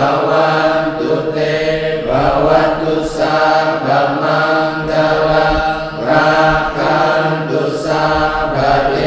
bawantu te manggalang rakantu sabda